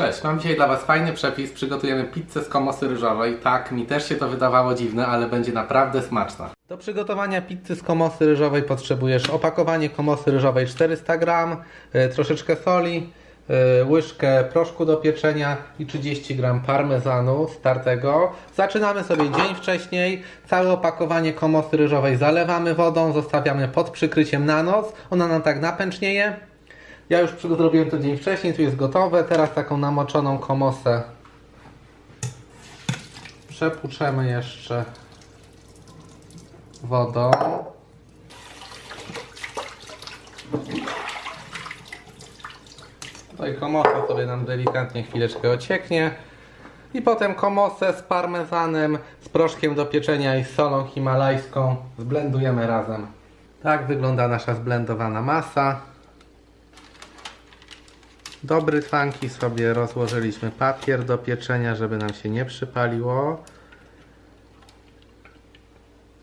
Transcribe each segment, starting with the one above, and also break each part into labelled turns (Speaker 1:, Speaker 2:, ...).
Speaker 1: Cześć, mam dzisiaj dla Was fajny przepis. Przygotujemy pizzę z komosy ryżowej. Tak, mi też się to wydawało dziwne, ale będzie naprawdę smaczna. Do przygotowania pizzy z komosy ryżowej potrzebujesz opakowanie komosy ryżowej 400 g, y, troszeczkę soli, y, łyżkę proszku do pieczenia i 30 g parmezanu startego. Zaczynamy sobie dzień wcześniej. Całe opakowanie komosy ryżowej zalewamy wodą, zostawiamy pod przykryciem na noc. Ona nam tak napęcznieje. Ja już zrobiłem to dzień wcześniej, tu jest gotowe. Teraz taką namoczoną komosę przepłuczemy jeszcze wodą. Tutaj komosa sobie nam delikatnie chwileczkę ocieknie. I potem komosę z parmezanem, z proszkiem do pieczenia i z solą himalajską zblendujemy razem. Tak wygląda nasza zblendowana masa. Do brytwanki sobie rozłożyliśmy papier do pieczenia, żeby nam się nie przypaliło.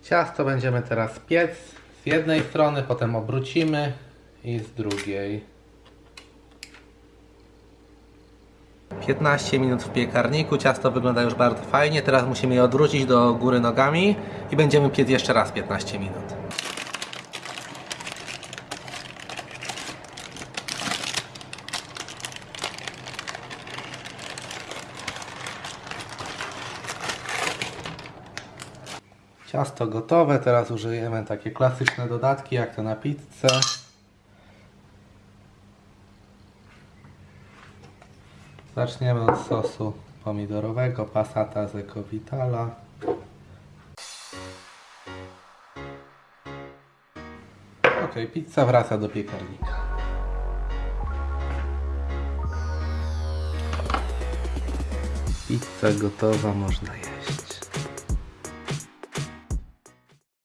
Speaker 1: Ciasto będziemy teraz piec z jednej strony, potem obrócimy i z drugiej. 15 minut w piekarniku, ciasto wygląda już bardzo fajnie. Teraz musimy je odwrócić do góry nogami i będziemy piec jeszcze raz 15 minut. Ciasto gotowe, teraz użyjemy takie klasyczne dodatki jak to na pizzę. Zaczniemy od sosu pomidorowego, passata z Ecovitala. Ok, pizza wraca do piekarnika. Pizza gotowa, można jeść.